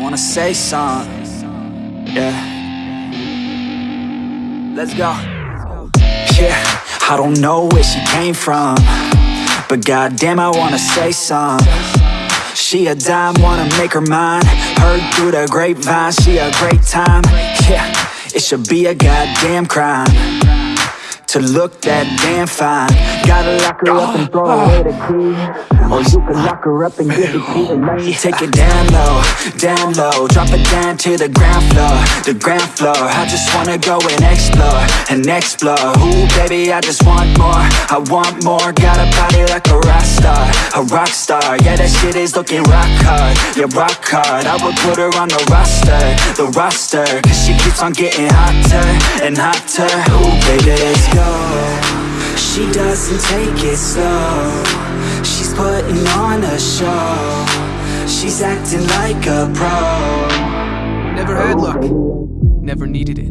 wanna say something. Yeah. Let's go. Yeah, I don't know where she came from. But goddamn, I wanna say something. She a dime, wanna make her mine. Heard through the grapevine, she a great time. Yeah, it should be a goddamn crime to look that damn fine. Gotta lock her up and throw away the key. Or you can lock her up and give the key to oh, me. Take it down low, down low. Drop it down to the ground floor, the ground floor. I just wanna go and explore, and explore. Ooh, baby, I just want more. I want more. Got a body like a rock star, a rock star. Yeah, that shit is looking rock hard. Yeah, rock hard. I would put her on the roster, the roster. Cause she keeps on getting hotter and hotter. Ooh, baby, let's go. She doesn't take it slow. She's putting on a show. She's acting like a pro. Never had luck. Never needed it.